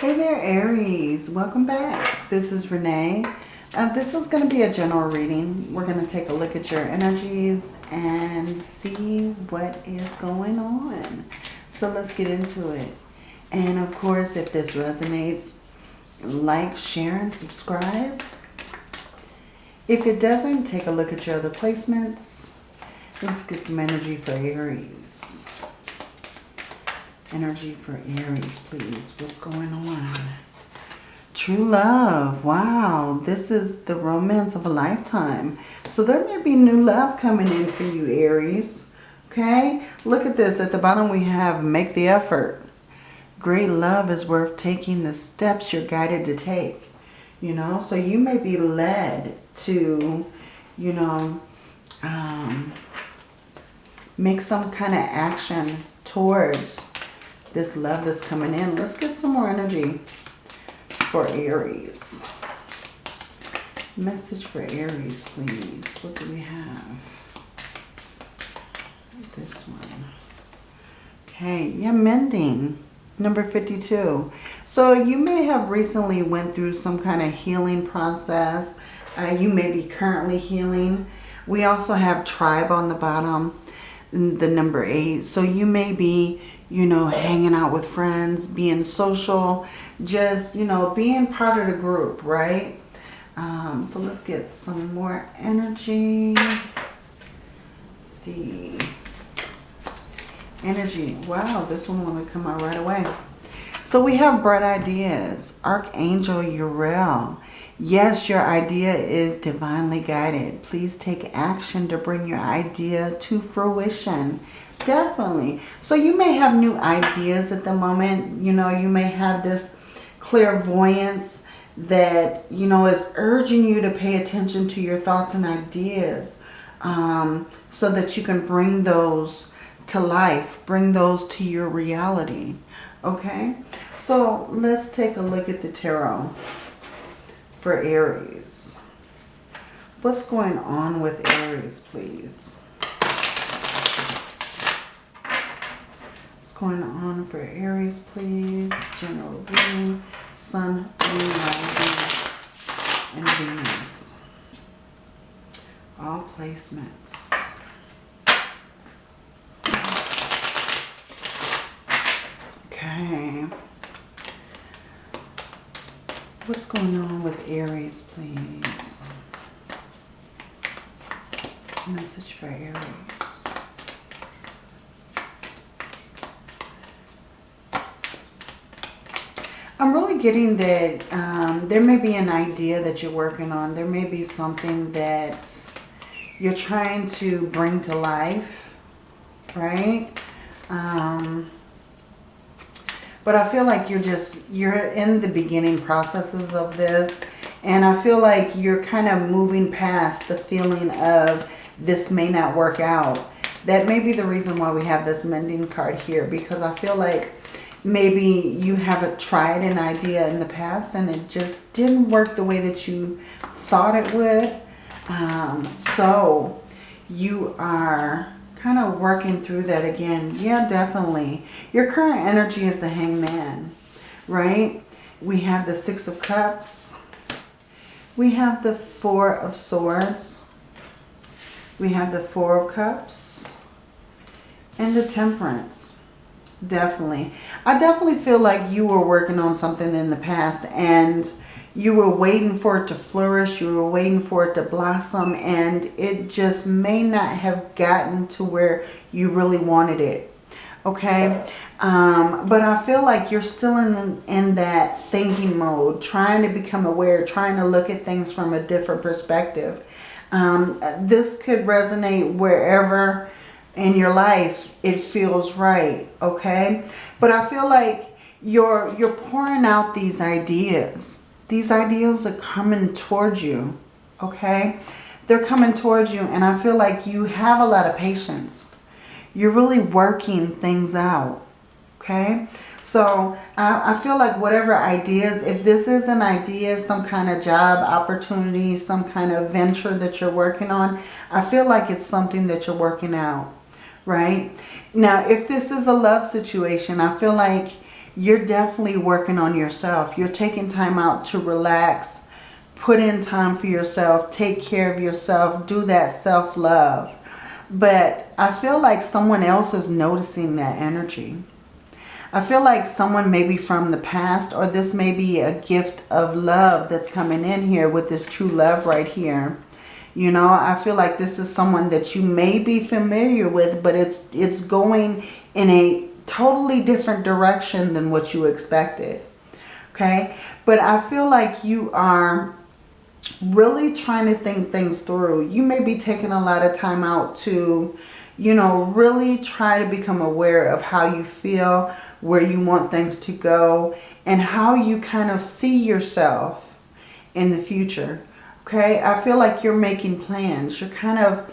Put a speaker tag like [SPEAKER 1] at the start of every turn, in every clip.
[SPEAKER 1] Hey there, Aries. Welcome back. This is Renee. Uh, this is going to be a general reading. We're going to take a look at your energies and see what is going on. So let's get into it. And of course, if this resonates, like, share, and subscribe. If it doesn't, take a look at your other placements. Let's get some energy for Aries. Energy for Aries, please. What's going on? True love. Wow. This is the romance of a lifetime. So there may be new love coming in for you, Aries. Okay? Look at this. At the bottom we have make the effort. Great love is worth taking the steps you're guided to take. You know? So you may be led to, you know, um, make some kind of action towards this love that's coming in. Let's get some more energy for Aries. Message for Aries, please. What do we have? This one. Okay, yeah, mending. Number 52. So you may have recently went through some kind of healing process. Uh, you may be currently healing. We also have tribe on the bottom, the number 8. So you may be you know, hanging out with friends, being social, just, you know, being part of the group, right? Um, so let's get some more energy. Let's see. Energy. Wow, this one to come out right away. So we have bright ideas. Archangel Uriel. Yes, your idea is divinely guided. Please take action to bring your idea to fruition. Definitely. So you may have new ideas at the moment. You know, you may have this clairvoyance that, you know, is urging you to pay attention to your thoughts and ideas um, so that you can bring those to life, bring those to your reality. Okay? So let's take a look at the tarot for Aries. What's going on with Aries, please? Going on for Aries, please? General reading, Sun, Moon, and Venus. All placements. Okay. What's going on with Aries, please? Message for Aries. I'm really getting that um, there may be an idea that you're working on. There may be something that you're trying to bring to life, right? Um, but I feel like you're just, you're in the beginning processes of this. And I feel like you're kind of moving past the feeling of this may not work out. That may be the reason why we have this mending card here. Because I feel like maybe you haven't tried an idea in the past and it just didn't work the way that you thought it would. Um, so you are kind of working through that again. Yeah, definitely. Your current energy is the hangman, right? We have the Six of Cups. We have the Four of Swords. We have the Four of Cups. And the Temperance. Definitely. I definitely feel like you were working on something in the past and you were waiting for it to flourish. You were waiting for it to blossom and it just may not have gotten to where you really wanted it. Okay. Um, but I feel like you're still in, in that thinking mode, trying to become aware, trying to look at things from a different perspective. Um, this could resonate wherever in your life it feels right okay? But i feel like you're you're pouring out these ideas. These ideas are coming towards you okay? They're coming towards you and i feel like you have a lot of patience. You're really working things out okay? So I, I feel like whatever ideas, if this is an idea, some kind of job opportunity, some kind of venture that you're working on, I feel like it's something that you're working out right? Now, if this is a love situation, I feel like you're definitely working on yourself. You're taking time out to relax, put in time for yourself, take care of yourself, do that self-love. But I feel like someone else is noticing that energy. I feel like someone maybe from the past or this may be a gift of love that's coming in here with this true love right here. You know, I feel like this is someone that you may be familiar with, but it's it's going in a totally different direction than what you expected. Okay? But I feel like you are really trying to think things through. You may be taking a lot of time out to, you know, really try to become aware of how you feel, where you want things to go, and how you kind of see yourself in the future. Okay, I feel like you're making plans. You're kind of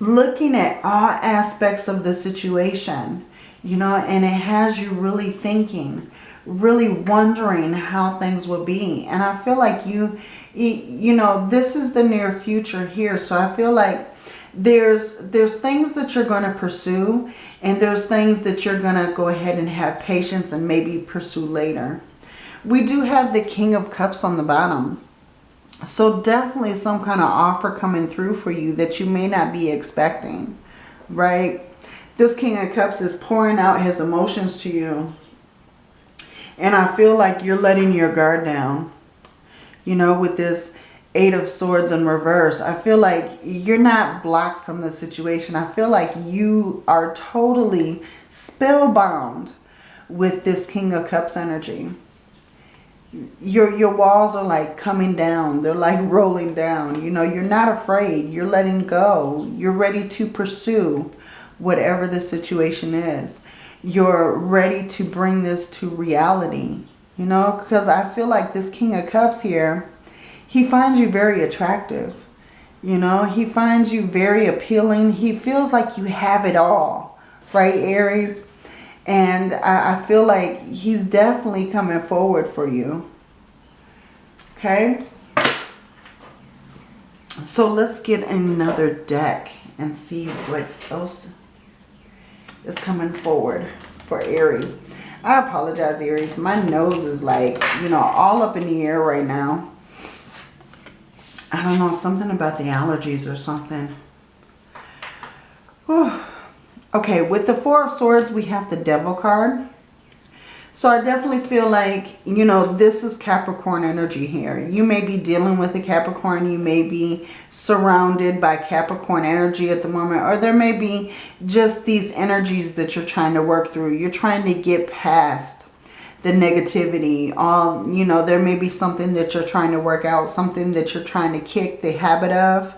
[SPEAKER 1] looking at all aspects of the situation, you know, and it has you really thinking, really wondering how things will be. And I feel like you, you know, this is the near future here. So I feel like there's there's things that you're going to pursue and there's things that you're going to go ahead and have patience and maybe pursue later. We do have the King of Cups on the bottom. So definitely some kind of offer coming through for you that you may not be expecting, right? This King of Cups is pouring out his emotions to you. And I feel like you're letting your guard down. You know, with this Eight of Swords in reverse. I feel like you're not blocked from the situation. I feel like you are totally spellbound with this King of Cups energy. Your, your walls are like coming down. They're like rolling down. You know, you're not afraid. You're letting go. You're ready to pursue whatever the situation is. You're ready to bring this to reality. You know, because I feel like this King of Cups here he finds you very attractive. You know, he finds you very appealing. He feels like you have it all, right, Aries? And I, I feel like he's definitely coming forward for you. Okay? So let's get another deck and see what else is coming forward for Aries. I apologize, Aries. My nose is like, you know, all up in the air right now. I don't know, something about the allergies or something. Whew. Okay, with the Four of Swords, we have the Devil card. So I definitely feel like, you know, this is Capricorn energy here. You may be dealing with a Capricorn. You may be surrounded by Capricorn energy at the moment. Or there may be just these energies that you're trying to work through. You're trying to get past the negativity. All, you know, there may be something that you're trying to work out, something that you're trying to kick the habit of,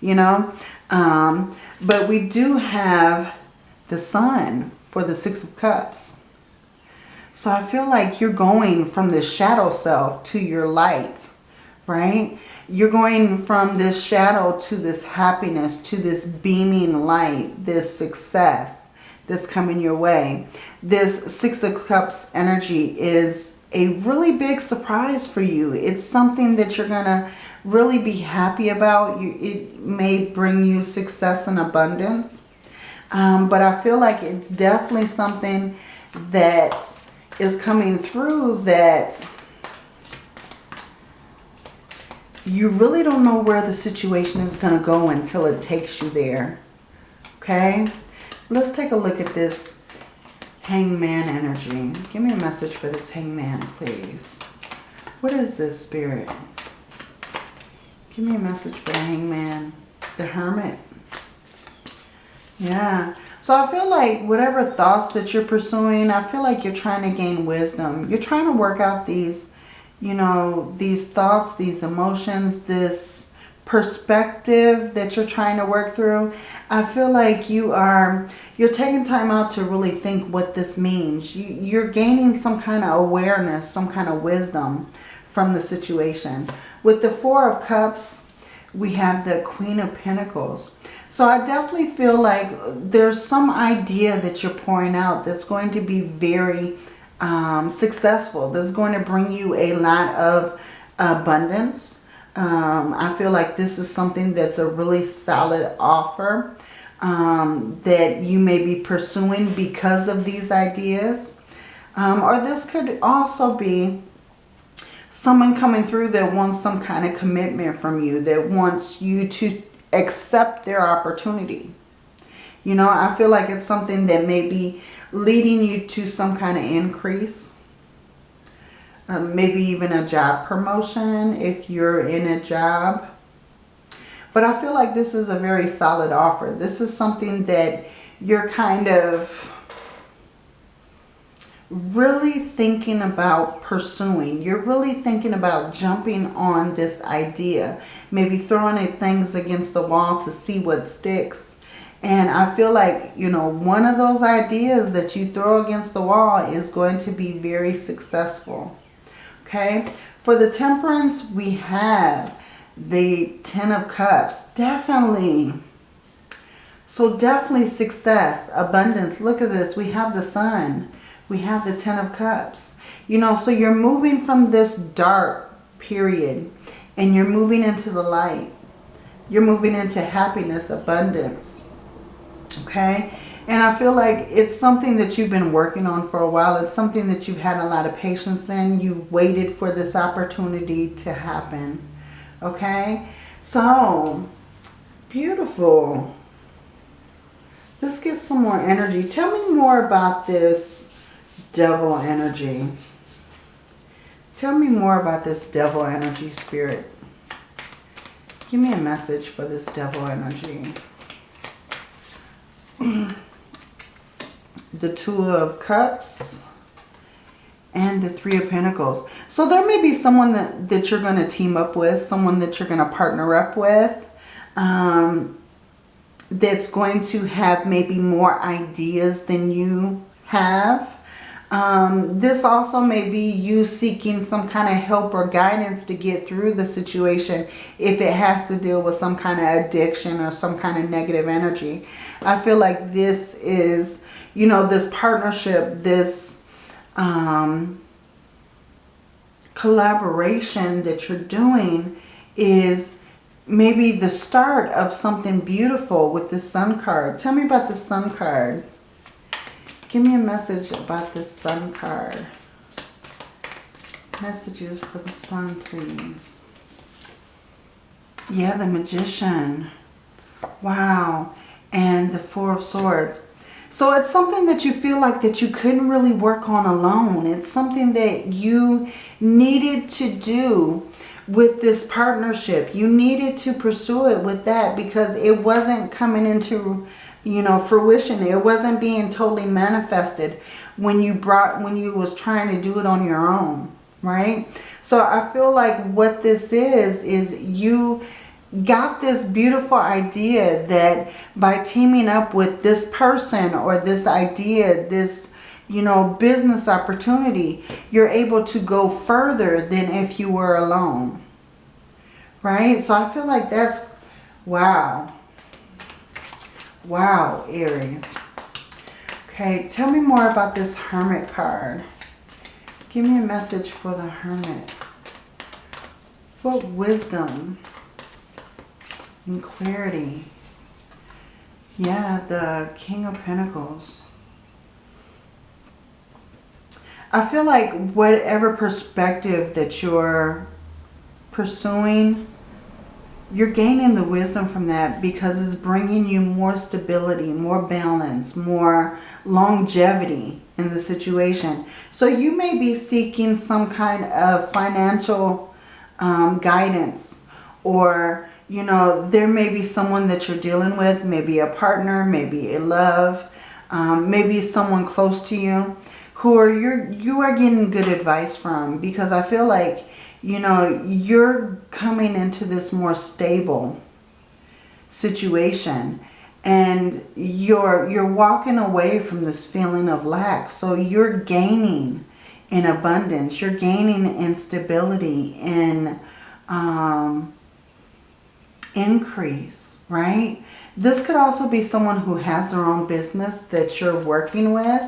[SPEAKER 1] you know. Um, but we do have the sun for the Six of Cups. So I feel like you're going from this shadow self to your light, right? You're going from this shadow to this happiness, to this beaming light, this success that's coming your way. This Six of Cups energy is a really big surprise for you. It's something that you're going to really be happy about. You, it may bring you success and abundance. Um, but I feel like it's definitely something that is coming through that you really don't know where the situation is going to go until it takes you there. Okay? Let's take a look at this hangman energy. Give me a message for this hangman, please. What is this, Spirit? Give me a message for the hangman. The hermit. Yeah. So I feel like whatever thoughts that you're pursuing, I feel like you're trying to gain wisdom. You're trying to work out these, you know, these thoughts, these emotions, this perspective that you're trying to work through, I feel like you are, you're taking time out to really think what this means. You, you're gaining some kind of awareness, some kind of wisdom from the situation. With the Four of Cups, we have the Queen of Pentacles. So I definitely feel like there's some idea that you're pouring out that's going to be very um, successful. That's going to bring you a lot of abundance um, I feel like this is something that's a really solid offer um, that you may be pursuing because of these ideas. Um, or this could also be someone coming through that wants some kind of commitment from you, that wants you to accept their opportunity. You know, I feel like it's something that may be leading you to some kind of increase. Um, maybe even a job promotion if you're in a job. But I feel like this is a very solid offer. This is something that you're kind of really thinking about pursuing. You're really thinking about jumping on this idea. Maybe throwing things against the wall to see what sticks. And I feel like, you know, one of those ideas that you throw against the wall is going to be very successful. Okay. For the temperance, we have the Ten of Cups. Definitely. So definitely success, abundance. Look at this. We have the sun. We have the Ten of Cups. You know, so you're moving from this dark period and you're moving into the light. You're moving into happiness, abundance. Okay? And I feel like it's something that you've been working on for a while. It's something that you've had a lot of patience in. You've waited for this opportunity to happen. Okay? So, beautiful. Let's get some more energy. Tell me more about this devil energy. Tell me more about this devil energy spirit. Give me a message for this devil energy. the Two of Cups and the Three of Pentacles. So there may be someone that, that you're going to team up with, someone that you're going to partner up with. Um, that's going to have maybe more ideas than you have. Um, this also may be you seeking some kind of help or guidance to get through the situation if it has to deal with some kind of addiction or some kind of negative energy. I feel like this is, you know, this partnership, this um, collaboration that you're doing is maybe the start of something beautiful with the sun card. Tell me about the sun card. Give me a message about this sun card. Messages for the sun, please. Yeah, the magician. Wow. And the four of swords. So it's something that you feel like that you couldn't really work on alone. It's something that you needed to do with this partnership. You needed to pursue it with that because it wasn't coming into you know, fruition. It wasn't being totally manifested when you brought, when you was trying to do it on your own, right? So I feel like what this is, is you got this beautiful idea that by teaming up with this person or this idea, this, you know, business opportunity, you're able to go further than if you were alone. Right? So I feel like that's, wow. Wow, Aries. Okay, tell me more about this Hermit card. Give me a message for the Hermit. What wisdom and clarity. Yeah, the King of Pentacles. I feel like whatever perspective that you're pursuing you're gaining the wisdom from that because it's bringing you more stability, more balance, more longevity in the situation. So you may be seeking some kind of financial um, guidance or, you know, there may be someone that you're dealing with, maybe a partner, maybe a love, um, maybe someone close to you who are you're, you are getting good advice from because I feel like you know, you're coming into this more stable situation and you're you're walking away from this feeling of lack. So you're gaining in abundance. You're gaining in stability in um, increase right? This could also be someone who has their own business that you're working with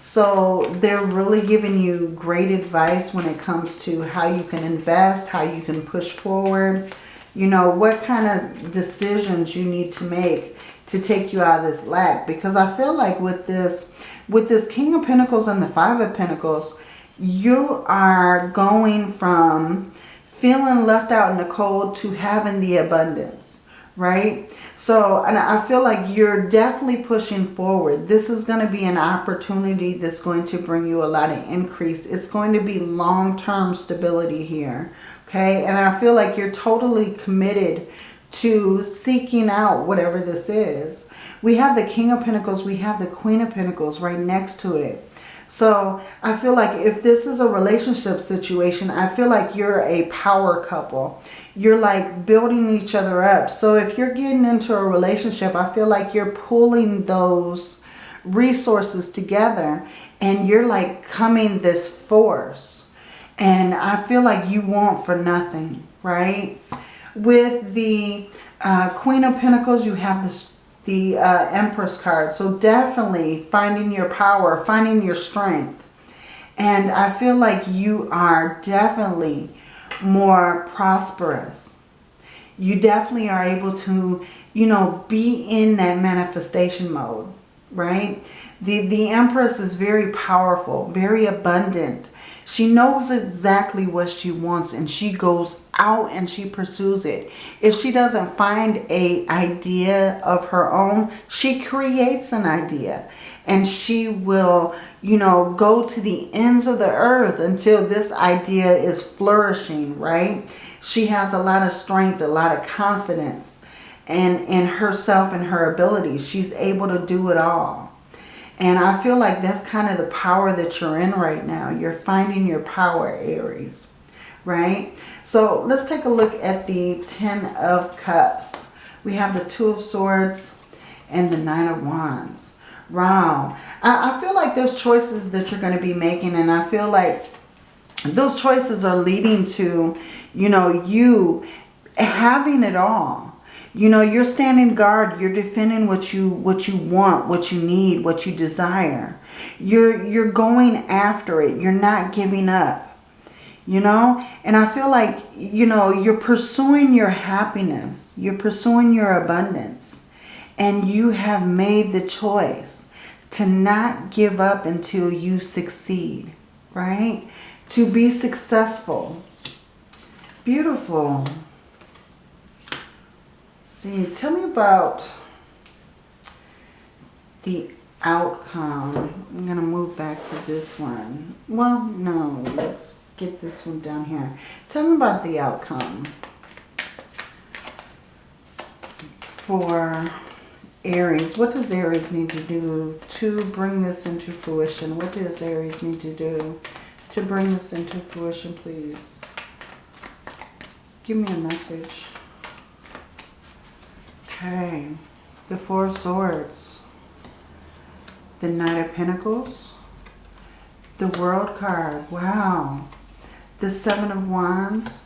[SPEAKER 1] so they're really giving you great advice when it comes to how you can invest, how you can push forward, you know, what kind of decisions you need to make to take you out of this lack. Because I feel like with this, with this King of Pentacles and the Five of Pentacles, you are going from feeling left out in the cold to having the abundance, right? So, and I feel like you're definitely pushing forward. This is going to be an opportunity that's going to bring you a lot of increase. It's going to be long-term stability here, okay? And I feel like you're totally committed to seeking out whatever this is. We have the King of Pentacles, we have the Queen of Pentacles right next to it. So I feel like if this is a relationship situation, I feel like you're a power couple. You're like building each other up. So if you're getting into a relationship, I feel like you're pulling those resources together and you're like coming this force. And I feel like you want for nothing, right? With the uh, Queen of Pentacles, you have this the uh, Empress card. So definitely finding your power, finding your strength. And I feel like you are definitely more prosperous. You definitely are able to, you know, be in that manifestation mode, right? The, the Empress is very powerful, very abundant, she knows exactly what she wants and she goes out and she pursues it. If she doesn't find a idea of her own, she creates an idea and she will, you know, go to the ends of the earth until this idea is flourishing, right? She has a lot of strength, a lot of confidence and in herself and her abilities. She's able to do it all. And I feel like that's kind of the power that you're in right now. You're finding your power, Aries, right? So let's take a look at the Ten of Cups. We have the Two of Swords and the Nine of Wands. Wow. I, I feel like there's choices that you're going to be making and I feel like those choices are leading to, you know, you having it all you know, you're standing guard. You're defending what you what you want, what you need, what you desire. You're you're going after it. You're not giving up. You know? And I feel like, you know, you're pursuing your happiness. You're pursuing your abundance. And you have made the choice to not give up until you succeed, right? To be successful. Beautiful. See, tell me about the outcome. I'm going to move back to this one. Well, no, let's get this one down here. Tell me about the outcome for Aries. What does Aries need to do to bring this into fruition? What does Aries need to do to bring this into fruition, please? Give me a message. Okay, the Four of Swords, the Knight of Pentacles, the World card, wow, the Seven of Wands,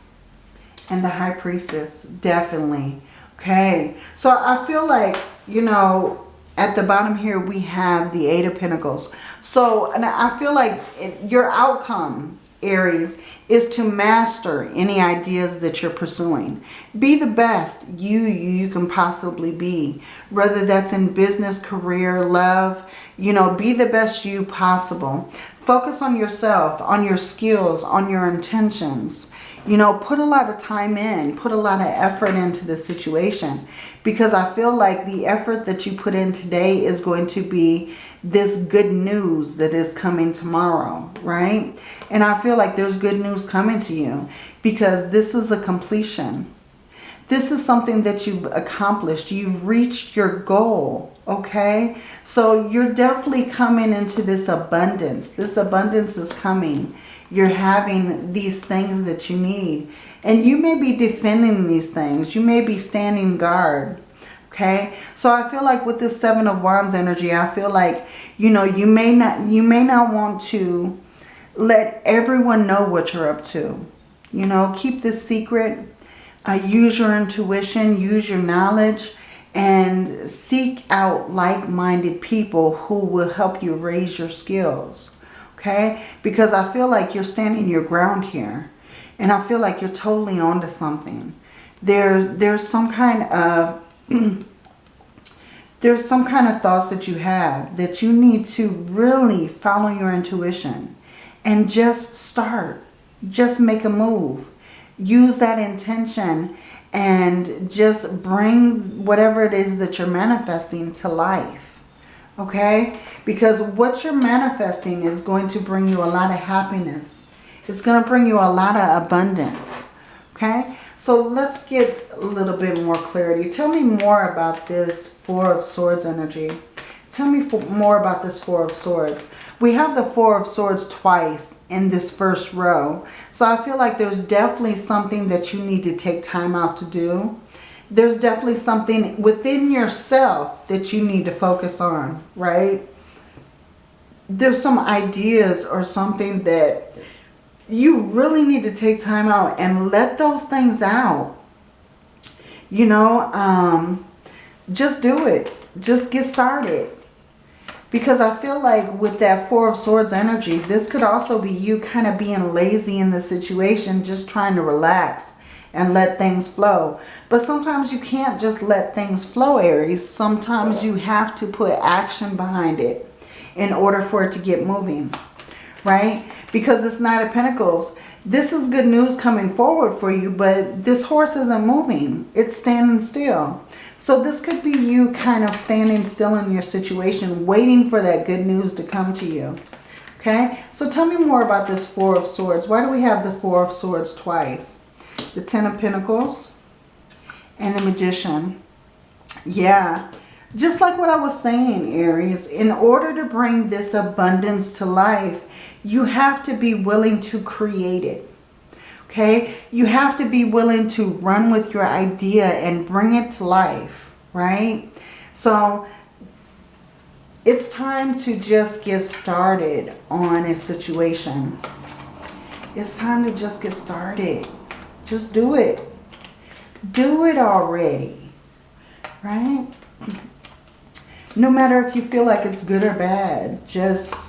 [SPEAKER 1] and the High Priestess, definitely. Okay, so I feel like, you know, at the bottom here we have the Eight of Pentacles. So, and I feel like it, your outcome Aries, is to master any ideas that you're pursuing. Be the best you, you can possibly be. Whether that's in business, career, love, you know, be the best you possible. Focus on yourself, on your skills, on your intentions. You know, put a lot of time in, put a lot of effort into the situation because I feel like the effort that you put in today is going to be this good news that is coming tomorrow, right? And I feel like there's good news coming to you because this is a completion. This is something that you've accomplished. You've reached your goal, okay? So you're definitely coming into this abundance. This abundance is coming you're having these things that you need. And you may be defending these things. You may be standing guard. Okay. So I feel like with this seven of wands energy, I feel like, you know, you may not, you may not want to let everyone know what you're up to. You know, keep this secret. Uh, use your intuition, use your knowledge, and seek out like-minded people who will help you raise your skills okay? Because I feel like you're standing your ground here. And I feel like you're totally onto something. There's, there's some kind of... there's some kind of thoughts that you have that you need to really follow your intuition and just start. Just make a move. Use that intention and just bring whatever it is that you're manifesting to life. Okay? Because what you're manifesting is going to bring you a lot of happiness. It's going to bring you a lot of abundance. Okay? So let's get a little bit more clarity. Tell me more about this Four of Swords energy. Tell me more about this Four of Swords. We have the Four of Swords twice in this first row. So I feel like there's definitely something that you need to take time out to do. There's definitely something within yourself that you need to focus on, right? There's some ideas or something that you really need to take time out and let those things out. You know, um, just do it. Just get started. Because I feel like with that Four of Swords energy, this could also be you kind of being lazy in the situation, just trying to relax and let things flow. But sometimes you can't just let things flow, Aries. Sometimes you have to put action behind it in order for it to get moving, right? Because it's Knight of Pentacles. This is good news coming forward for you, but this horse isn't moving. It's standing still. So this could be you kind of standing still in your situation, waiting for that good news to come to you. Okay, so tell me more about this Four of Swords. Why do we have the Four of Swords twice? The Ten of Pentacles and the Magician. Yeah, just like what I was saying, Aries, in order to bring this abundance to life, you have to be willing to create it. Okay? You have to be willing to run with your idea and bring it to life, right? So it's time to just get started on a situation. It's time to just get started. Just do it. Do it already, right? No matter if you feel like it's good or bad, just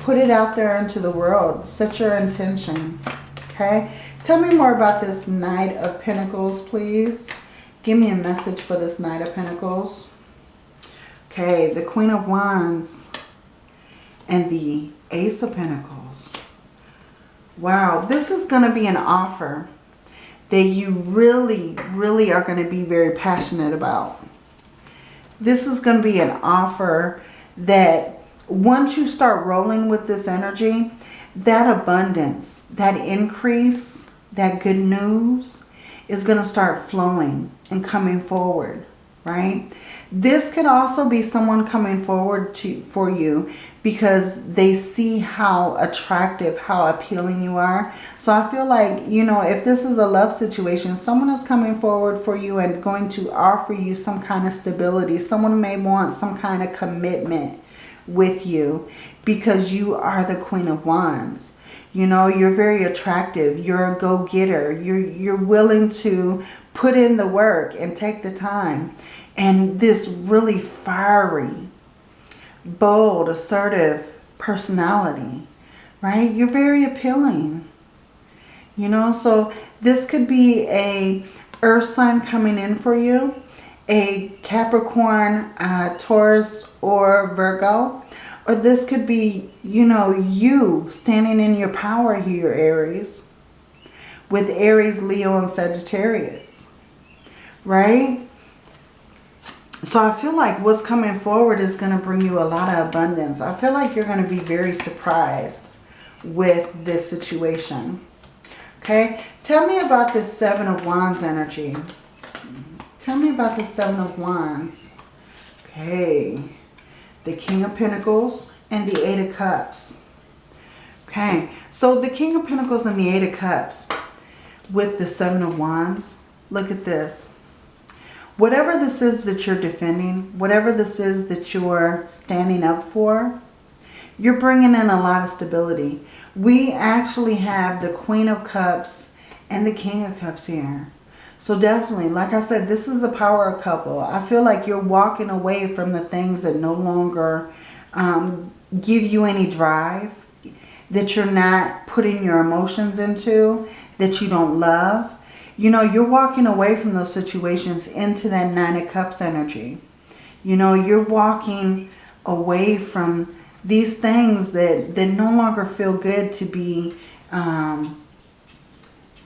[SPEAKER 1] Put it out there into the world. Set your intention. Okay. Tell me more about this Knight of Pentacles, please. Give me a message for this Knight of Pentacles. Okay. The Queen of Wands and the Ace of Pentacles. Wow. This is going to be an offer that you really, really are going to be very passionate about. This is going to be an offer that once you start rolling with this energy, that abundance, that increase, that good news is going to start flowing and coming forward, right? This could also be someone coming forward to for you because they see how attractive, how appealing you are. So I feel like, you know, if this is a love situation, someone is coming forward for you and going to offer you some kind of stability. Someone may want some kind of commitment with you because you are the Queen of Wands. You know, you're very attractive. You're a go-getter. You're, you're willing to put in the work and take the time. And this really fiery, bold, assertive personality, right? You're very appealing. You know, so this could be a earth sign coming in for you a Capricorn, uh, Taurus, or Virgo. Or this could be, you know, you standing in your power here, Aries. With Aries, Leo, and Sagittarius. Right? So I feel like what's coming forward is going to bring you a lot of abundance. I feel like you're going to be very surprised with this situation. Okay? Tell me about this Seven of Wands energy. Tell me about the Seven of Wands. Okay. The King of Pentacles and the Eight of Cups. Okay. So the King of Pentacles and the Eight of Cups with the Seven of Wands. Look at this. Whatever this is that you're defending, whatever this is that you're standing up for, you're bringing in a lot of stability. We actually have the Queen of Cups and the King of Cups here. So definitely, like I said, this is a power couple. I feel like you're walking away from the things that no longer um, give you any drive, that you're not putting your emotions into, that you don't love. You know, you're walking away from those situations into that Nine of Cups energy. You know, you're walking away from these things that, that no longer feel good to be um,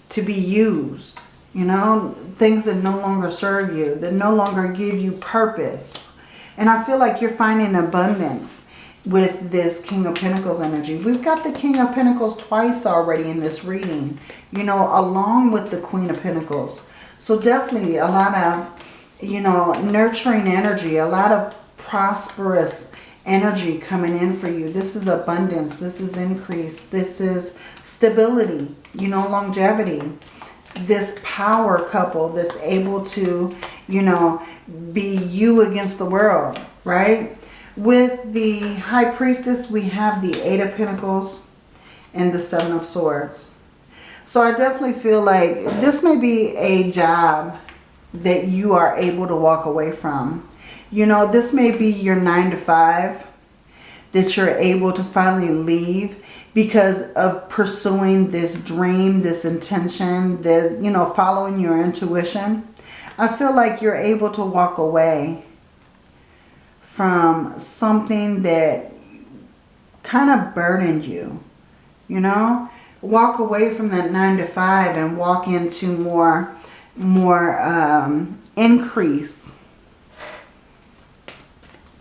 [SPEAKER 1] to be used. You know, things that no longer serve you, that no longer give you purpose. And I feel like you're finding abundance with this King of Pentacles energy. We've got the King of Pentacles twice already in this reading, you know, along with the Queen of Pentacles. So definitely a lot of, you know, nurturing energy, a lot of prosperous energy coming in for you. This is abundance. This is increase. This is stability, you know, longevity. This power couple that's able to, you know, be you against the world, right? With the High Priestess, we have the Eight of Pentacles and the Seven of Swords. So I definitely feel like this may be a job that you are able to walk away from. You know, this may be your nine to five that you're able to finally leave because of pursuing this dream, this intention, this, you know, following your intuition. I feel like you're able to walk away from something that kind of burdened you, you know? Walk away from that nine to five and walk into more, more um, increase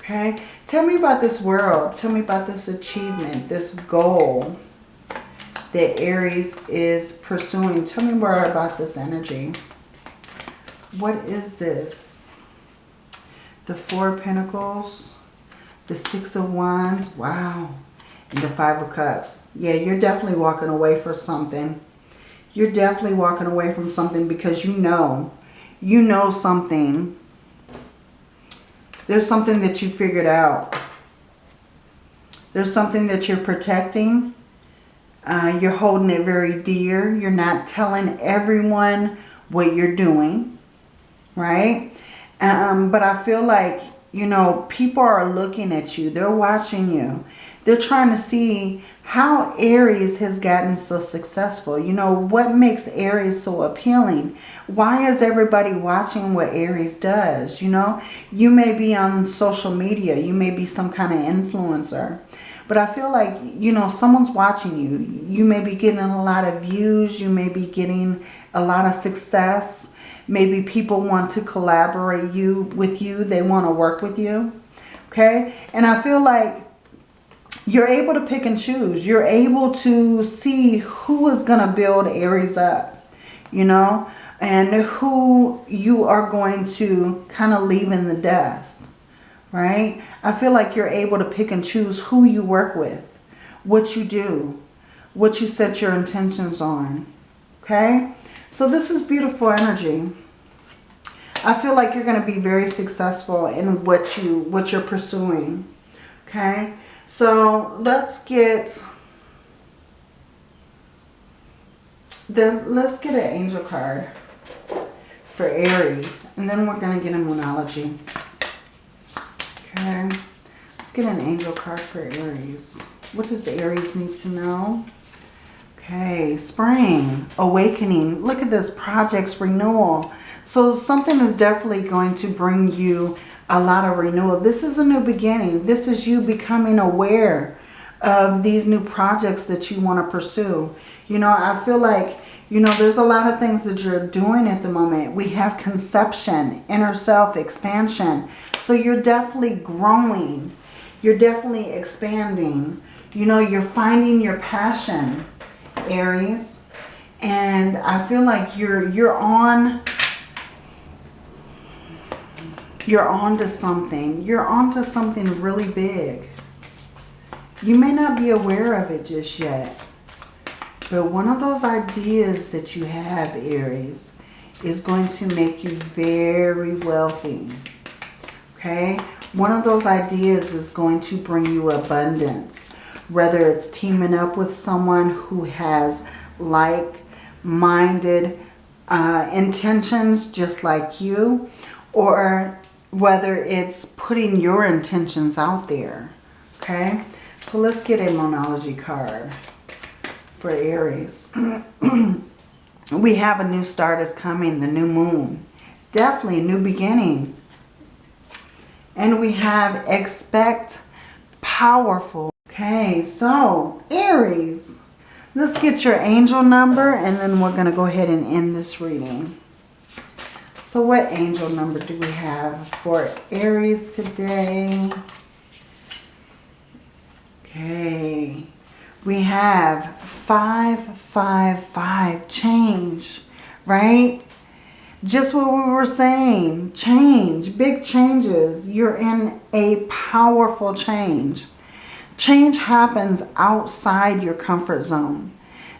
[SPEAKER 1] Okay, tell me about this world. Tell me about this achievement, this goal that Aries is pursuing. Tell me more about this energy. What is this? The Four of Pentacles, the Six of Wands, wow, and the Five of Cups. Yeah, you're definitely walking away for something. You're definitely walking away from something because you know, you know something there's something that you figured out. There's something that you're protecting. Uh, you're holding it very dear. You're not telling everyone what you're doing, right? Um, but I feel like, you know, people are looking at you. They're watching you. They're trying to see how Aries has gotten so successful. You know, what makes Aries so appealing? Why is everybody watching what Aries does? You know, you may be on social media. You may be some kind of influencer. But I feel like, you know, someone's watching you. You may be getting a lot of views. You may be getting a lot of success. Maybe people want to collaborate you with you. They want to work with you. Okay. And I feel like you're able to pick and choose. You're able to see who is going to build Aries up, you know, and who you are going to kind of leave in the dust, right? I feel like you're able to pick and choose who you work with, what you do, what you set your intentions on, okay? So this is beautiful energy. I feel like you're going to be very successful in what you what you're pursuing. Okay? So let's get then let's get an angel card for Aries. And then we're going to get a Moonology. Okay. Let's get an angel card for Aries. What does Aries need to know? Okay, spring, awakening. Look at this, projects, renewal. So something is definitely going to bring you a lot of renewal. This is a new beginning. This is you becoming aware of these new projects that you want to pursue. You know, I feel like, you know, there's a lot of things that you're doing at the moment. We have conception, inner self, expansion. So you're definitely growing. You're definitely expanding. You know, you're finding your passion, Aries. And I feel like you're you're on you're onto something. You're onto something really big. You may not be aware of it just yet. But one of those ideas that you have, Aries, is going to make you very wealthy. Okay? One of those ideas is going to bring you abundance. Whether it's teaming up with someone who has like-minded uh, intentions just like you. Or whether it's putting your intentions out there. Okay, so let's get a Moonology card for Aries. we have a new start is coming, the new moon. Definitely a new beginning. And we have expect powerful. Okay, so Aries, let's get your angel number and then we're going to go ahead and end this reading. So what angel number do we have for Aries today? Okay, we have 555, change, right? Just what we were saying, change, big changes. You're in a powerful change. Change happens outside your comfort zone.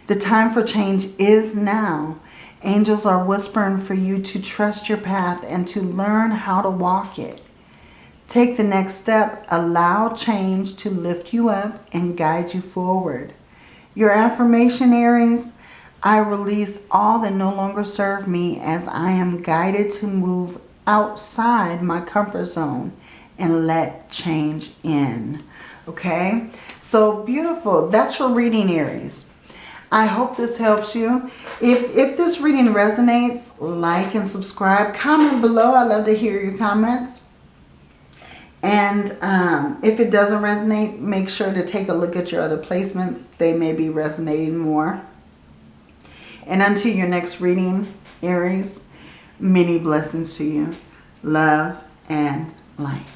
[SPEAKER 1] The time for change is now. Angels are whispering for you to trust your path and to learn how to walk it. Take the next step. Allow change to lift you up and guide you forward. Your affirmation, Aries, I release all that no longer serve me as I am guided to move outside my comfort zone and let change in. Okay, so beautiful. That's your reading, Aries. I hope this helps you. If, if this reading resonates, like and subscribe. Comment below. I love to hear your comments. And um, if it doesn't resonate, make sure to take a look at your other placements. They may be resonating more. And until your next reading, Aries, many blessings to you. Love and light.